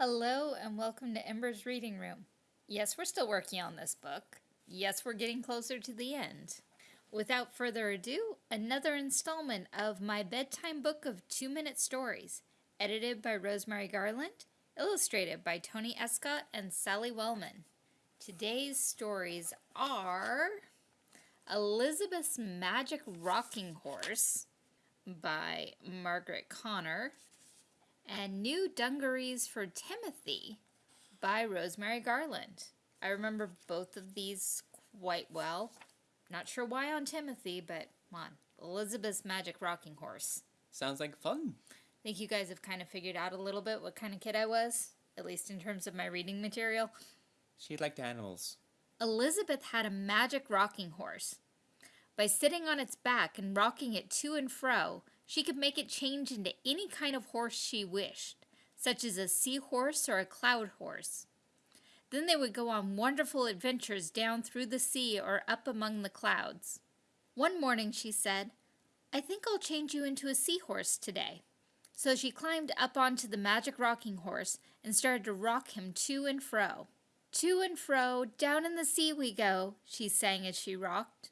Hello and welcome to Ember's Reading Room. Yes, we're still working on this book. Yes, we're getting closer to the end. Without further ado, another installment of my bedtime book of two minute stories, edited by Rosemary Garland, illustrated by Tony Escott and Sally Wellman. Today's stories are Elizabeth's Magic Rocking Horse by Margaret Connor and New Dungarees for Timothy by Rosemary Garland. I remember both of these quite well. Not sure why on Timothy, but come on. Elizabeth's Magic Rocking Horse. Sounds like fun. I think you guys have kind of figured out a little bit what kind of kid I was, at least in terms of my reading material. She liked animals. Elizabeth had a magic rocking horse. By sitting on its back and rocking it to and fro, she could make it change into any kind of horse she wished, such as a seahorse or a cloud horse. Then they would go on wonderful adventures down through the sea or up among the clouds. One morning she said, I think I'll change you into a seahorse today. So she climbed up onto the magic rocking horse and started to rock him to and fro. To and fro, down in the sea we go, she sang as she rocked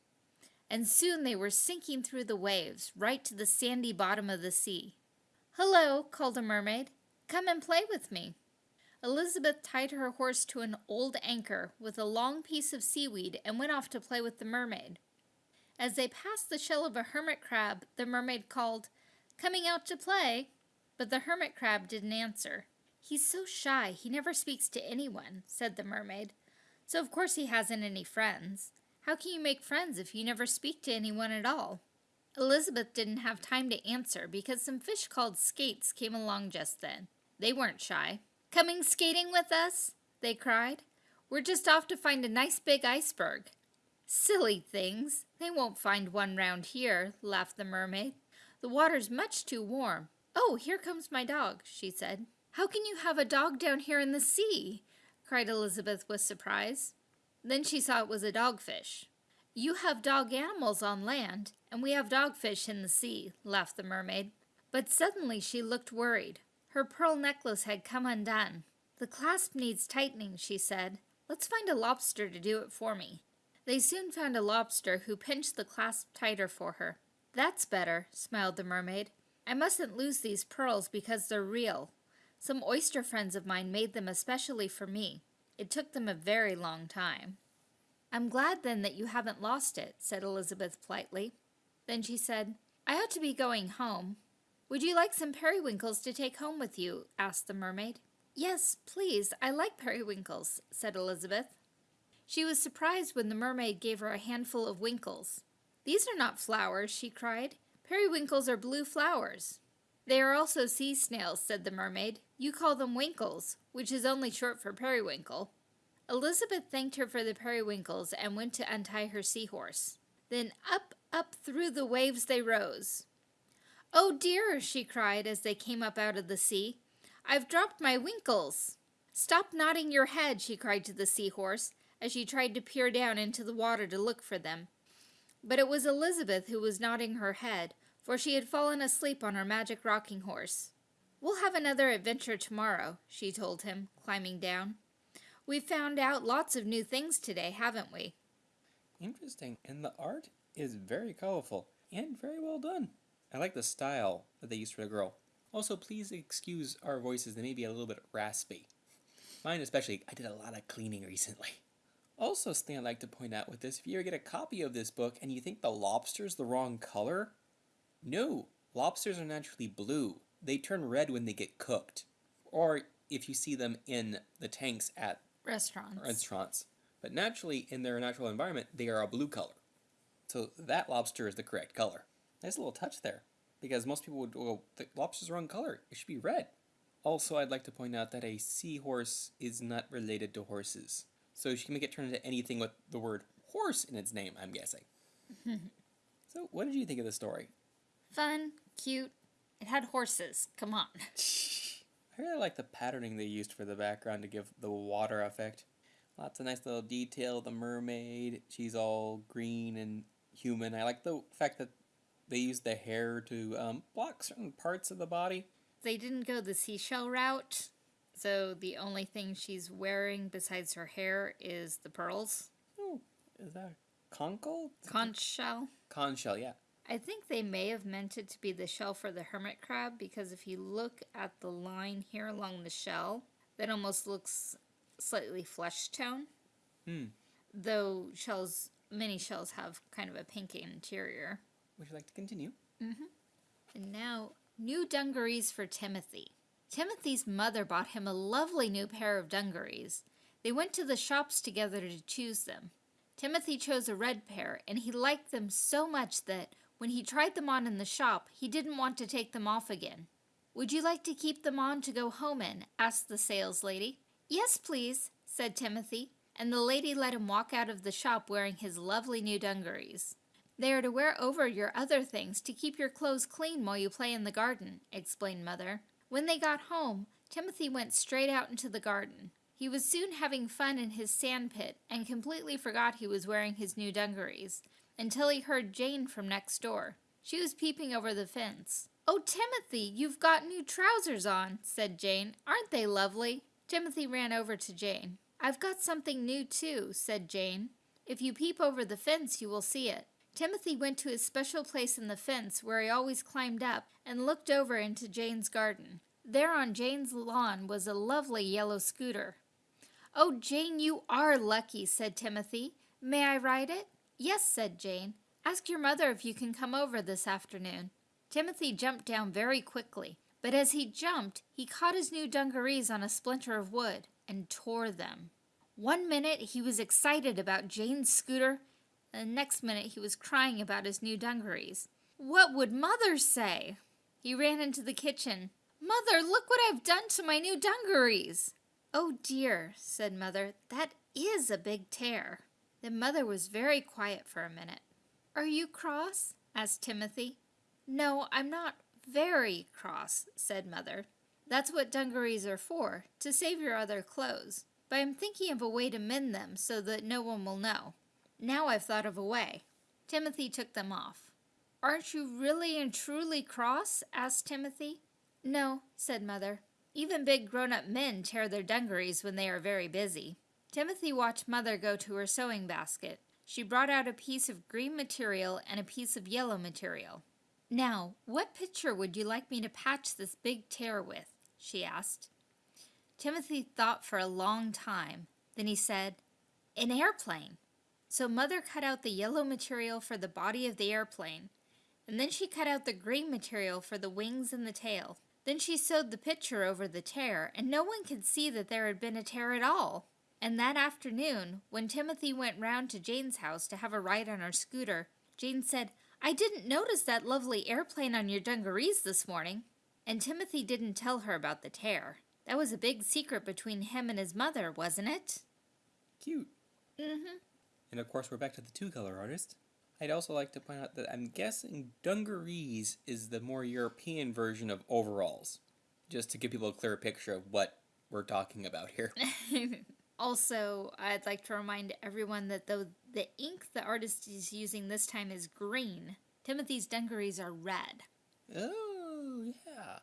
and soon they were sinking through the waves, right to the sandy bottom of the sea. Hello, called a mermaid. Come and play with me. Elizabeth tied her horse to an old anchor with a long piece of seaweed and went off to play with the mermaid. As they passed the shell of a hermit crab, the mermaid called, Coming out to play? But the hermit crab didn't answer. He's so shy, he never speaks to anyone, said the mermaid. So of course he hasn't any friends. How can you make friends if you never speak to anyone at all? Elizabeth didn't have time to answer because some fish called skates came along just then. They weren't shy. Coming skating with us? They cried. We're just off to find a nice big iceberg. Silly things. They won't find one round here, laughed the mermaid. The water's much too warm. Oh, here comes my dog, she said. How can you have a dog down here in the sea? cried Elizabeth with surprise. Then she saw it was a dogfish. You have dog animals on land, and we have dogfish in the sea, laughed the mermaid. But suddenly she looked worried. Her pearl necklace had come undone. The clasp needs tightening, she said. Let's find a lobster to do it for me. They soon found a lobster who pinched the clasp tighter for her. That's better, smiled the mermaid. I mustn't lose these pearls because they're real. Some oyster friends of mine made them especially for me. It took them a very long time. I'm glad then that you haven't lost it, said Elizabeth politely. Then she said, I ought to be going home. Would you like some periwinkles to take home with you? asked the mermaid. Yes, please, I like periwinkles, said Elizabeth. She was surprised when the mermaid gave her a handful of winkles. These are not flowers, she cried. Periwinkles are blue flowers. They are also sea snails, said the mermaid. You call them winkles, which is only short for periwinkle. Elizabeth thanked her for the periwinkles and went to untie her seahorse. Then up, up through the waves they rose. Oh dear, she cried as they came up out of the sea. I've dropped my winkles. Stop nodding your head, she cried to the seahorse as she tried to peer down into the water to look for them. But it was Elizabeth who was nodding her head, for she had fallen asleep on her magic rocking horse. We'll have another adventure tomorrow, she told him, climbing down. We've found out lots of new things today, haven't we? Interesting, and the art is very colorful and very well done. I like the style that they used for the girl. Also, please excuse our voices, they may be a little bit raspy. Mine especially, I did a lot of cleaning recently. Also, something I'd like to point out with this, if you ever get a copy of this book and you think the lobster's the wrong color, no, lobsters are naturally blue. They turn red when they get cooked. Or if you see them in the tanks at restaurants. restaurants. But naturally, in their natural environment, they are a blue color. So that lobster is the correct color. Nice little touch there. Because most people would go, the lobster's the wrong color. It should be red. Also, I'd like to point out that a seahorse is not related to horses. So she can make it turn into anything with the word horse in its name, I'm guessing. so, what did you think of the story? Fun, cute. It had horses. Come on. I really like the patterning they used for the background to give the water effect. Lots of nice little detail. The mermaid, she's all green and human. I like the fact that they used the hair to um, block certain parts of the body. They didn't go the seashell route. So the only thing she's wearing besides her hair is the pearls. Oh, is that a conch? Conch shell. Conch shell, yeah. I think they may have meant it to be the shell for the hermit crab because if you look at the line here along the shell, that almost looks slightly flesh tone. Hmm. Though shells, many shells have kind of a pink interior. Would you like to continue? Mm -hmm. And now, new dungarees for Timothy. Timothy's mother bought him a lovely new pair of dungarees. They went to the shops together to choose them. Timothy chose a red pair, and he liked them so much that when he tried them on in the shop, he didn't want to take them off again. Would you like to keep them on to go home in? asked the saleslady. Yes, please, said Timothy, and the lady let him walk out of the shop wearing his lovely new dungarees. They are to wear over your other things to keep your clothes clean while you play in the garden, explained Mother. When they got home, Timothy went straight out into the garden. He was soon having fun in his sand pit and completely forgot he was wearing his new dungarees until he heard Jane from next door. She was peeping over the fence. Oh, Timothy, you've got new trousers on, said Jane. Aren't they lovely? Timothy ran over to Jane. I've got something new, too, said Jane. If you peep over the fence, you will see it. Timothy went to his special place in the fence where he always climbed up and looked over into Jane's garden. There on Jane's lawn was a lovely yellow scooter. Oh, Jane, you are lucky, said Timothy. May I ride it? Yes, said Jane. Ask your mother if you can come over this afternoon. Timothy jumped down very quickly, but as he jumped, he caught his new dungarees on a splinter of wood and tore them. One minute he was excited about Jane's scooter, and the next minute he was crying about his new dungarees. What would Mother say? He ran into the kitchen. Mother, look what I've done to my new dungarees. Oh dear, said Mother, that is a big tear. Then Mother was very quiet for a minute. Are you cross? asked Timothy. No, I'm not very cross, said Mother. That's what dungarees are for, to save your other clothes. But I'm thinking of a way to mend them so that no one will know. Now I've thought of a way. Timothy took them off. Aren't you really and truly cross? asked Timothy. No, said Mother. Even big grown up men tear their dungarees when they are very busy. Timothy watched Mother go to her sewing basket. She brought out a piece of green material and a piece of yellow material. Now, what picture would you like me to patch this big tear with? she asked. Timothy thought for a long time. Then he said, An airplane. So Mother cut out the yellow material for the body of the airplane, and then she cut out the green material for the wings and the tail. Then she sewed the picture over the tear, and no one could see that there had been a tear at all. And that afternoon, when Timothy went round to Jane's house to have a ride on her scooter, Jane said, I didn't notice that lovely airplane on your dungarees this morning. And Timothy didn't tell her about the tear. That was a big secret between him and his mother, wasn't it? Cute. Mm-hmm. And of course, we're back to the two color artist. I'd also like to point out that I'm guessing dungarees is the more European version of overalls, just to give people a clearer picture of what we're talking about here. also, I'd like to remind everyone that the, the ink the artist is using this time is green. Timothy's dungarees are red. oh, yeah.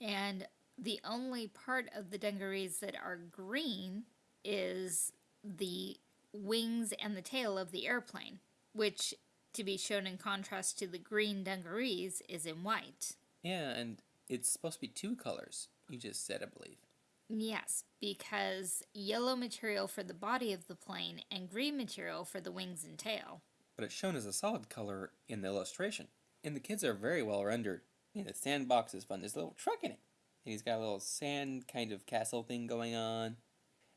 And the only part of the dungarees that are green is the wings and the tail of the airplane, which, to be shown in contrast to the green dungarees, is in white. Yeah, and it's supposed to be two colors. You just said, I believe. Yes, because yellow material for the body of the plane and green material for the wings and tail. But it's shown as a solid color in the illustration. And the kids are very well rendered. I mean, the sandbox is fun. There's a little truck in it. And he's got a little sand kind of castle thing going on. And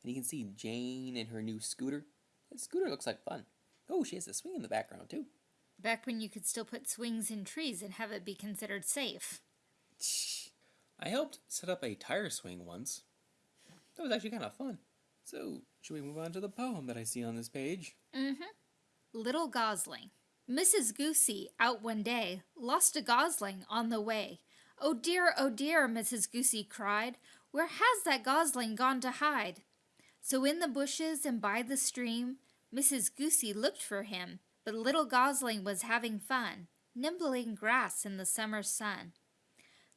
you can see Jane and her new scooter. That scooter looks like fun. Oh, she has a swing in the background, too. Back when you could still put swings in trees and have it be considered safe. I helped set up a tire swing once. That was actually kind of fun. So, should we move on to the poem that I see on this page? Mm-hmm. Little Gosling. Mrs. Goosey, out one day, lost a gosling on the way. Oh dear, oh dear, Mrs. Goosey cried, where has that gosling gone to hide? So in the bushes and by the stream, Mrs. Goosey looked for him, but little gosling was having fun, nibbling grass in the summer sun.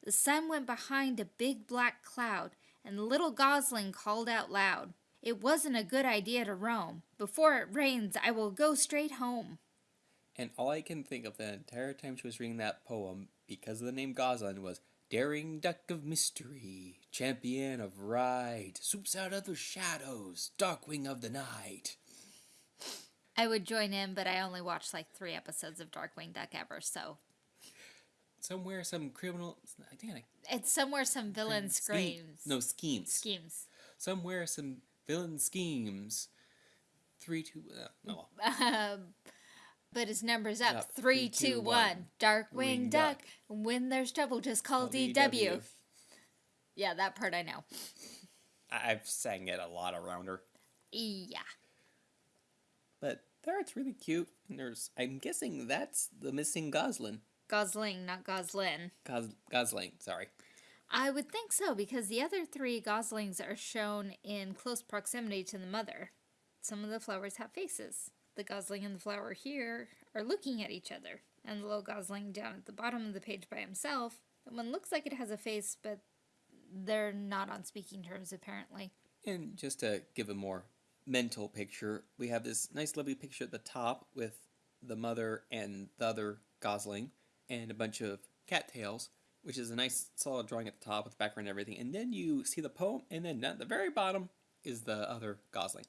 The sun went behind a big black cloud, and little Gosling called out loud, It wasn't a good idea to roam. Before it rains, I will go straight home. And all I can think of the entire time she was reading that poem, because of the name Gosling, was Daring Duck of Mystery, Champion of Right, Swoops out of the shadows, Darkwing of the Night. I would join in, but I only watched like three episodes of Darkwing Duck ever, so. Somewhere some criminal. I think I. It's somewhere some villain Scheme- screams. No, schemes. Schemes. Somewhere some villain schemes. Three, two. Uh, oh, Um, but his number's up. Up. Three, Three, two, two, one. one. Darkwing Wing Duck. Duck. When there's trouble, just call DW. DW. Yeah, that part I know. I- I've sang it a lot around her. Yeah. But the art's really cute. And there's. I'm guessing that's the missing Goslin. Gosling, not Goslin. Gos, Gosling, sorry. I would think so because the other three Goslings are shown in close proximity to the mother. Some of the flowers have faces. The Gosling and the flower here are looking at each other, and the little Gosling down at the bottom of the page by himself. That one looks like it has a face, but they're not on speaking terms apparently. And just to give a more mental picture, we have this nice, lovely picture at the top with the mother and the other Gosling and a bunch of cattails, which is a nice, solid drawing at the top with the background and everything. And then you see the poem, and then at the very bottom is the other Gosling.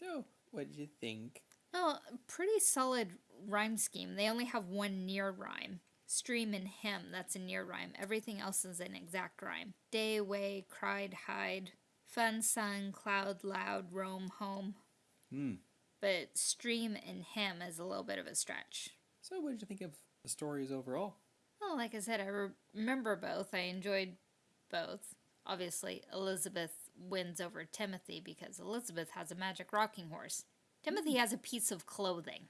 So, what did you think? Oh, pretty solid rhyme scheme. They only have one near rhyme. Stream and hymn, that's a near rhyme. Everything else is an exact rhyme. Day away, cried, hide. Fun, sun, cloud, loud, roam, home. Hmm. But stream and hymn is a little bit of a stretch. So, what did you think of the stories overall? Well, like I said, I re- remember both. I enjoyed both. Obviously, Elizabeth wins over Timothy because Elizabeth has a magic rocking horse. Timothy mm. has a piece of clothing.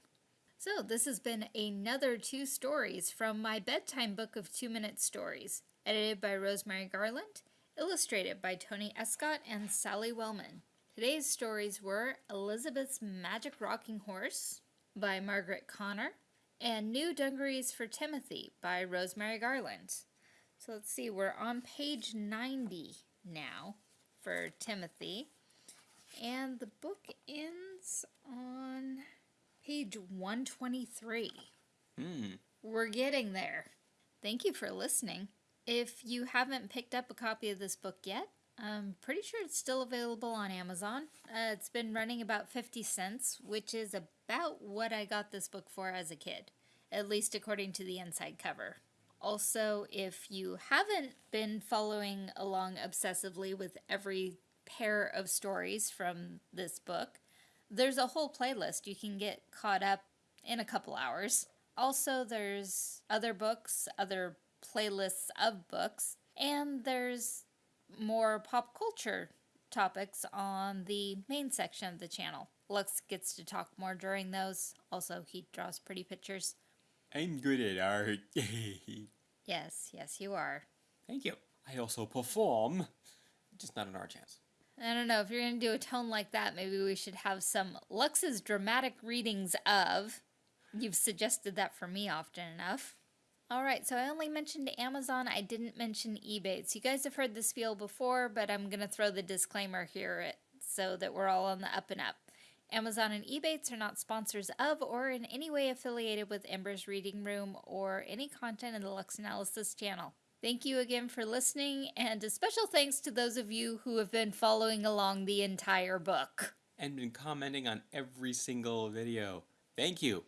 So, this has been another two stories from my bedtime book of two minute stories, edited by Rosemary Garland, illustrated by Tony Escott and Sally Wellman. Today's stories were Elizabeth's Magic Rocking Horse by Margaret Connor and New Dungarees for Timothy by Rosemary Garland. So let's see, we're on page 90 now for Timothy, and the book ends on page 123. Hmm. We're getting there. Thank you for listening. If you haven't picked up a copy of this book yet, I'm pretty sure it's still available on Amazon. Uh, it's been running about 50 cents, which is about what I got this book for as a kid, at least according to the inside cover. Also, if you haven't been following along obsessively with every pair of stories from this book, there's a whole playlist you can get caught up in a couple hours. Also, there's other books, other playlists of books, and there's more pop culture topics on the main section of the channel. Lux gets to talk more during those. Also, he draws pretty pictures. I'm good at art. Yes, yes, you are. Thank you. I also perform, just not an our chance. I don't know if you're going to do a tone like that, maybe we should have some Lux's dramatic readings of. You've suggested that for me often enough. All right, so I only mentioned Amazon, I didn't mention Ebates. You guys have heard this spiel before, but I'm going to throw the disclaimer here so that we're all on the up and up. Amazon and Ebates are not sponsors of or in any way affiliated with Ember's Reading Room or any content in the Lux Analysis channel. Thank you again for listening, and a special thanks to those of you who have been following along the entire book. And been commenting on every single video. Thank you.